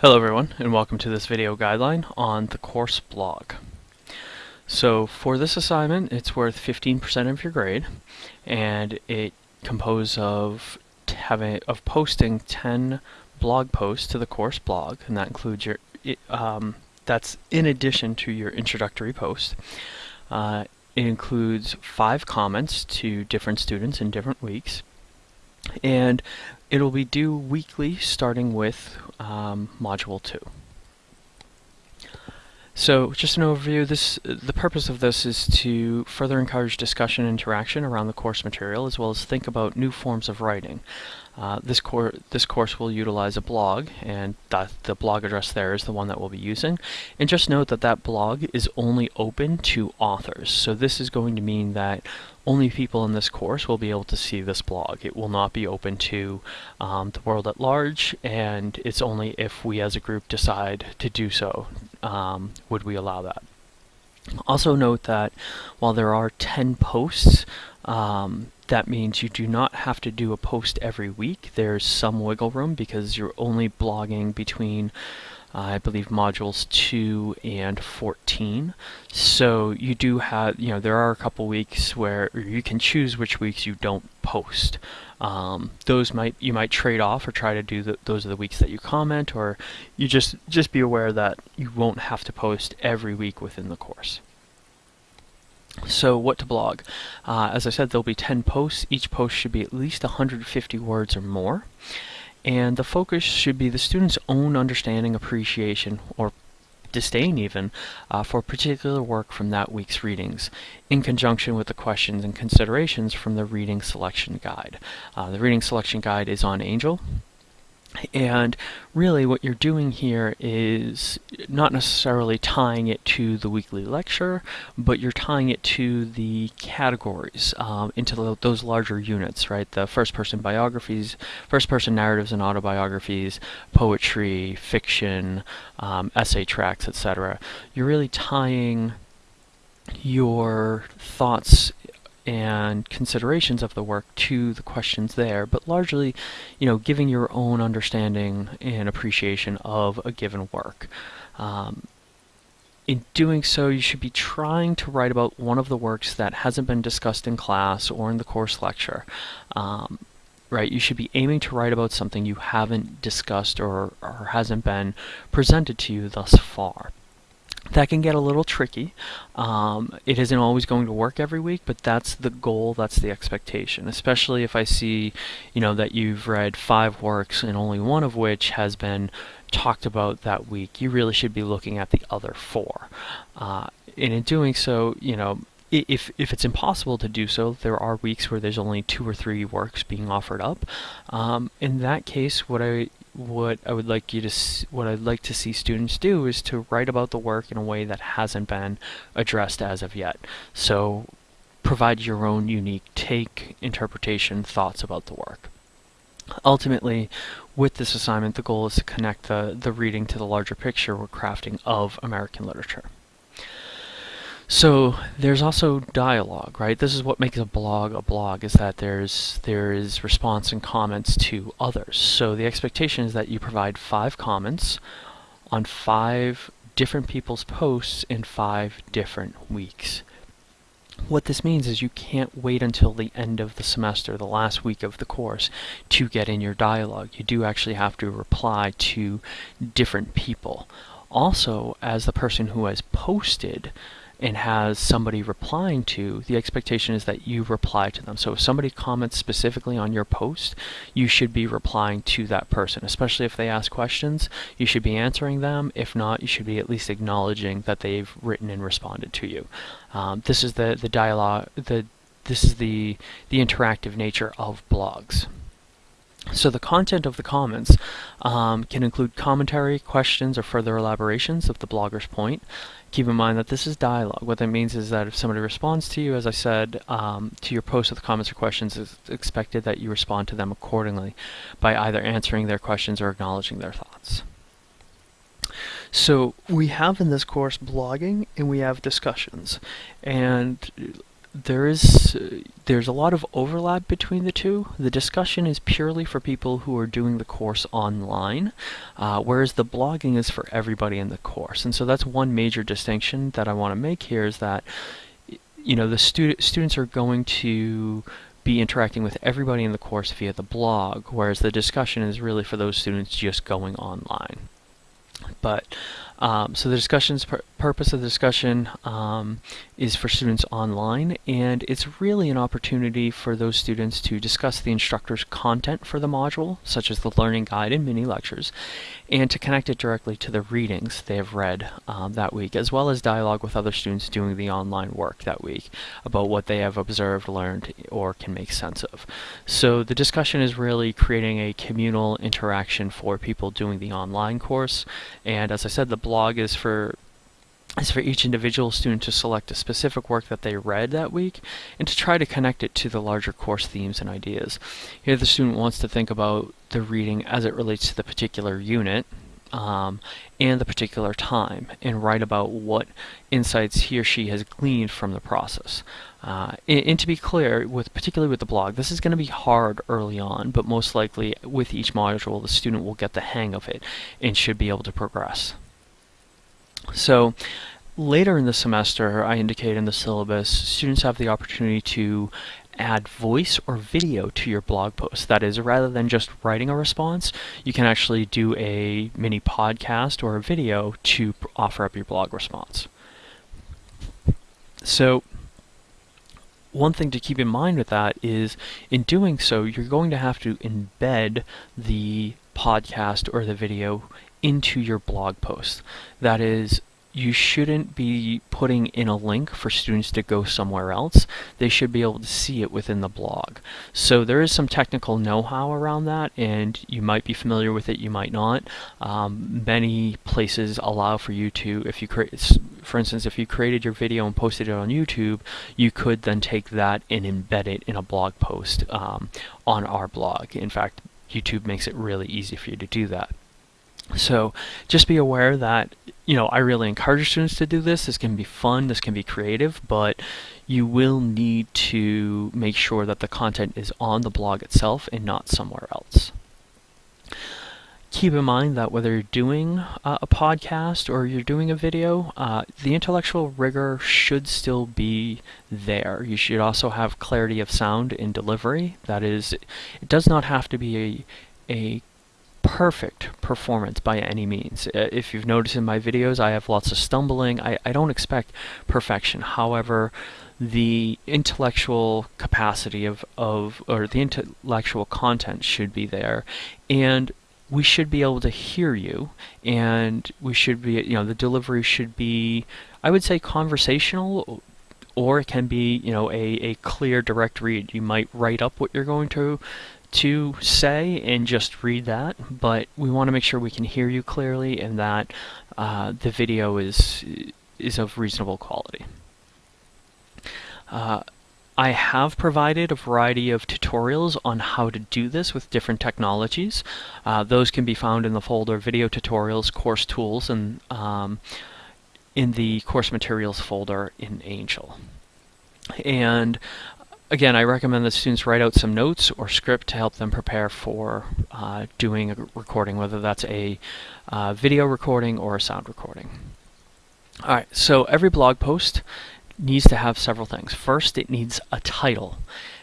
Hello everyone and welcome to this video guideline on the course blog. So for this assignment it's worth 15% of your grade and it composed of having of posting 10 blog posts to the course blog and that includes your um, that's in addition to your introductory post. Uh, it includes five comments to different students in different weeks and it'll be due weekly starting with um, Module 2. So just an overview, this the purpose of this is to further encourage discussion and interaction around the course material as well as think about new forms of writing. Uh, this, cor this course will utilize a blog and the blog address there is the one that we'll be using. And just note that that blog is only open to authors. So this is going to mean that only people in this course will be able to see this blog. It will not be open to um, the world at large, and it's only if we as a group decide to do so um, would we allow that. Also note that while there are 10 posts, um, that means you do not have to do a post every week. There's some wiggle room because you're only blogging between I believe modules 2 and 14. So you do have, you know, there are a couple weeks where you can choose which weeks you don't post. Um, those might you might trade off or try to do the, those are the weeks that you comment or you just just be aware that you won't have to post every week within the course. So what to blog? Uh, as I said, there'll be 10 posts. Each post should be at least 150 words or more and the focus should be the student's own understanding, appreciation, or disdain even, uh, for particular work from that week's readings, in conjunction with the questions and considerations from the reading selection guide. Uh, the reading selection guide is on Angel, and really what you're doing here is not necessarily tying it to the weekly lecture, but you're tying it to the categories, um, into the, those larger units, right? The first-person biographies, first-person narratives and autobiographies, poetry, fiction, um, essay tracks, etc. You're really tying your thoughts and considerations of the work to the questions there, but largely, you know, giving your own understanding and appreciation of a given work. Um, in doing so, you should be trying to write about one of the works that hasn't been discussed in class or in the course lecture. Um, right, you should be aiming to write about something you haven't discussed or, or hasn't been presented to you thus far that can get a little tricky. Um, it isn't always going to work every week, but that's the goal, that's the expectation, especially if I see, you know, that you've read five works and only one of which has been talked about that week. You really should be looking at the other four. Uh, and in doing so, you know, if if it's impossible to do so, there are weeks where there's only two or three works being offered up. Um, in that case, what I what I would like you to what I'd like to see students do is to write about the work in a way that hasn't been addressed as of yet. So provide your own unique take, interpretation, thoughts about the work. Ultimately, with this assignment, the goal is to connect the, the reading to the larger picture we're crafting of American literature. So there's also dialogue, right? This is what makes a blog a blog is that there's there is response and comments to others. So the expectation is that you provide five comments on five different people's posts in five different weeks. What this means is you can't wait until the end of the semester, the last week of the course, to get in your dialogue. You do actually have to reply to different people. Also, as the person who has posted, and has somebody replying to, the expectation is that you reply to them. So if somebody comments specifically on your post, you should be replying to that person, especially if they ask questions. You should be answering them. If not, you should be at least acknowledging that they've written and responded to you. Um, this is the, the dialogue, the, this is the, the interactive nature of blogs. So the content of the comments um, can include commentary, questions, or further elaborations of the blogger's point. Keep in mind that this is dialogue. What that means is that if somebody responds to you, as I said, um, to your post with comments or questions, it's expected that you respond to them accordingly by either answering their questions or acknowledging their thoughts. So we have in this course blogging and we have discussions. And there is there's a lot of overlap between the two. The discussion is purely for people who are doing the course online, uh, whereas the blogging is for everybody in the course. And so that's one major distinction that I want to make here is that you know the student students are going to be interacting with everybody in the course via the blog, whereas the discussion is really for those students just going online. But um, so the discussion's pur purpose of the discussion um, is for students online, and it's really an opportunity for those students to discuss the instructor's content for the module, such as the learning guide and mini lectures, and to connect it directly to the readings they have read um, that week, as well as dialogue with other students doing the online work that week about what they have observed, learned, or can make sense of. So the discussion is really creating a communal interaction for people doing the online course, and as I said, the blog is for is for each individual student to select a specific work that they read that week and to try to connect it to the larger course themes and ideas. Here the student wants to think about the reading as it relates to the particular unit um, and the particular time and write about what insights he or she has gleaned from the process. Uh, and, and, to be clear, with particularly with the blog, this is going to be hard early on, but most likely with each module, the student will get the hang of it and should be able to progress. So later in the semester, I indicate in the syllabus, students have the opportunity to add voice or video to your blog post. That is, rather than just writing a response, you can actually do a mini podcast or a video to offer up your blog response. So one thing to keep in mind with that is in doing so, you're going to have to embed the podcast or the video into your blog post. That is, you shouldn't be putting in a link for students to go somewhere else. They should be able to see it within the blog. So there is some technical know-how around that, and you might be familiar with it, you might not. Um, many places allow for you to, if you create, for instance, if you created your video and posted it on YouTube, you could then take that and embed it in a blog post um, on our blog. In fact, YouTube makes it really easy for you to do that. So just be aware that, you know, I really encourage students to do this. This can be fun, this can be creative, but you will need to make sure that the content is on the blog itself and not somewhere else. Keep in mind that whether you're doing uh, a podcast or you're doing a video, uh, the intellectual rigor should still be there. You should also have clarity of sound in delivery. That is, it does not have to be a, a perfect performance by any means. Uh, if you've noticed in my videos, I have lots of stumbling. I, I don't expect perfection. However, the intellectual capacity of, of, or the intellectual content should be there. And we should be able to hear you and we should be, you know, the delivery should be, I would say conversational or it can be, you know, a, a clear direct read. You might write up what you're going to to say and just read that, but we want to make sure we can hear you clearly and that uh, the video is is of reasonable quality. Uh, I have provided a variety of tutorials on how to do this with different technologies. Uh, those can be found in the folder Video Tutorials, Course Tools, and um, in the Course Materials folder in Angel. And again, I recommend that students write out some notes or script to help them prepare for uh, doing a recording, whether that's a uh, video recording or a sound recording. Alright, so every blog post needs to have several things. First, it needs a title,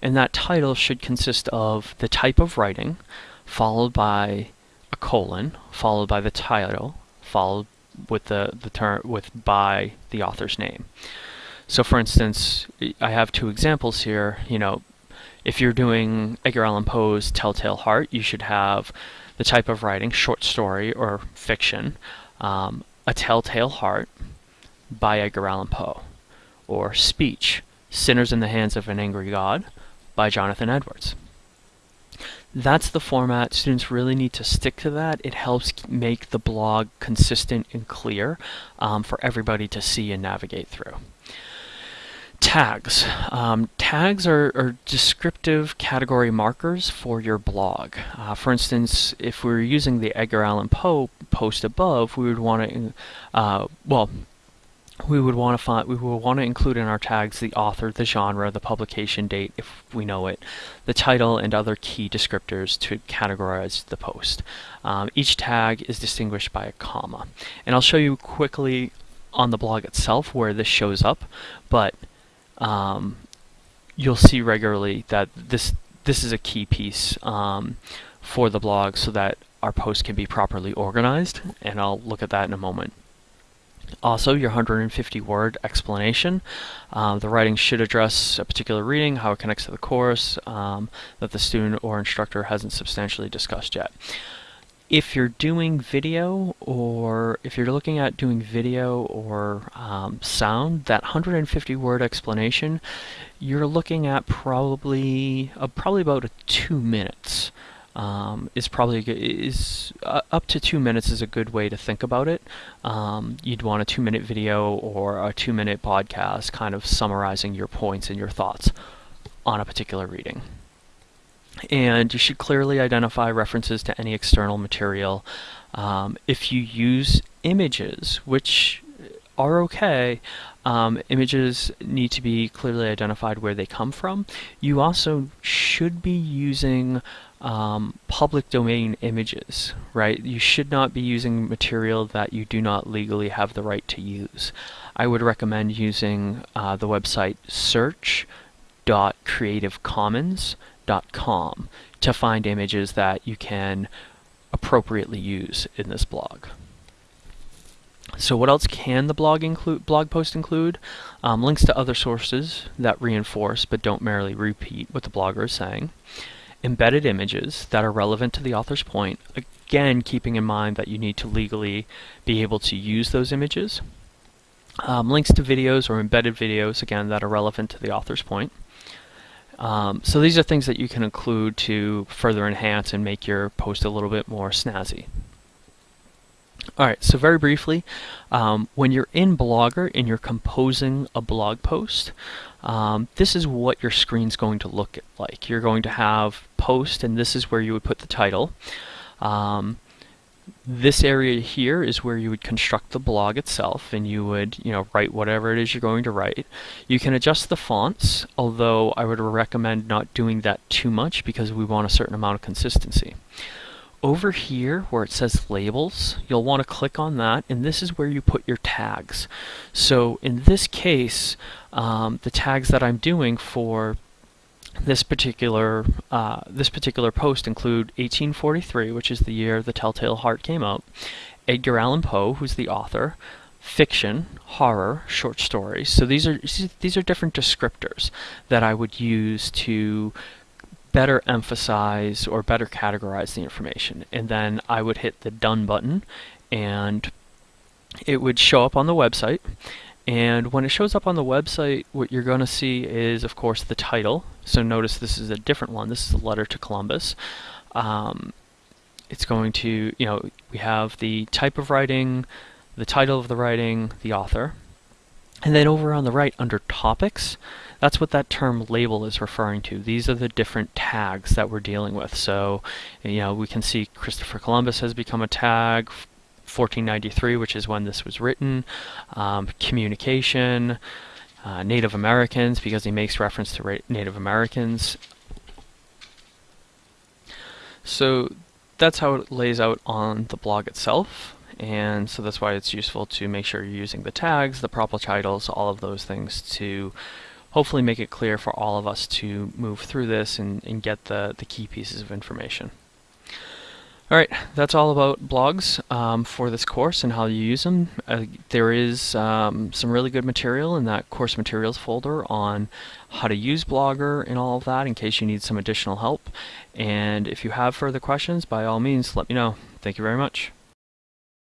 and that title should consist of the type of writing, followed by a colon, followed by the title, followed with the, the term with by the author's name. So for instance, I have two examples here. You know, if you're doing Edgar Allan Poe's Telltale Heart, you should have the type of writing, short story or fiction, um, A Telltale Heart by Edgar Allan Poe, or Speech, Sinners in the Hands of an Angry God by Jonathan Edwards. That's the format. Students really need to stick to that. It helps make the blog consistent and clear um, for everybody to see and navigate through. Tags. Um, tags are, are, descriptive category markers for your blog. Uh, for instance, if we were using the Edgar Allan Poe post above, we would want to, uh, well, we would want to find we will want to include in our tags the author, the genre, the publication date if we know it, the title, and other key descriptors to categorize the post. Um, each tag is distinguished by a comma, and I'll show you quickly on the blog itself where this shows up, but um, you'll see regularly that this this is a key piece um, for the blog so that our post can be properly organized, and I'll look at that in a moment. Also, your 150 word explanation. Um, the writing should address a particular reading, how it connects to the course, um, that the student or instructor hasn't substantially discussed yet. If you're doing video or if you're looking at doing video or um, sound, that 150 word explanation, you're looking at probably uh, probably about two minutes um, is probably is uh, up to two minutes is a good way to think about it. Um, you'd want a two minute video or a two minute podcast kind of summarizing your points and your thoughts on a particular reading. And you should clearly identify references to any external material. Um, if you use images, which are okay, um, images need to be clearly identified where they come from. You also should be using um, public domain images, right? You should not be using material that you do not legally have the right to use. I would recommend using uh, the website search.creativecommons.com to find images that you can appropriately use in this blog. So what else can the blog include? Blog post include um, links to other sources that reinforce but don't merely repeat what the blogger is saying embedded images that are relevant to the author's point, again keeping in mind that you need to legally be able to use those images. Um, links to videos or embedded videos, again, that are relevant to the author's point. Um, so these are things that you can include to further enhance and make your post a little bit more snazzy. Alright, so very briefly, um, when you're in Blogger and you're composing a blog post, um, this is what your screen's going to look like. You're going to have post, and this is where you would put the title. Um, this area here is where you would construct the blog itself and you would you know write whatever it is you're going to write you can adjust the fonts although I would recommend not doing that too much because we want a certain amount of consistency over here where it says labels, you'll want to click on that and this is where you put your tags. So in this case, um, the tags that I'm doing for this particular uh, this particular post include 1843, which is the year The Telltale Heart came out, Edgar Allan Poe, who's the author, fiction, horror, short stories. So these are these are different descriptors that I would use to better emphasize or better categorize the information. And then I would hit the done button and it would show up on the website. And when it shows up on the website, what you're going to see is, of course, the title. So notice this is a different one. This is a letter to Columbus. Um, it's going to, you know, we have the type of writing, the title of the writing, the author. And then over on the right under topics, that's what that term label is referring to. These are the different tags that we're dealing with. So, you know, we can see Christopher Columbus has become a tag, 1493, which is when this was written, um, communication, uh, Native Americans, because he makes reference to Native Americans. So that's how it lays out on the blog itself and so that's why it's useful to make sure you're using the tags, the proper titles, all of those things to hopefully make it clear for all of us to move through this and, and get the, the key pieces of information. Alright, that's all about blogs um, for this course and how you use them. Uh, there is um, some really good material in that course materials folder on how to use Blogger and all of that in case you need some additional help. And if you have further questions, by all means, let me know. Thank you very much.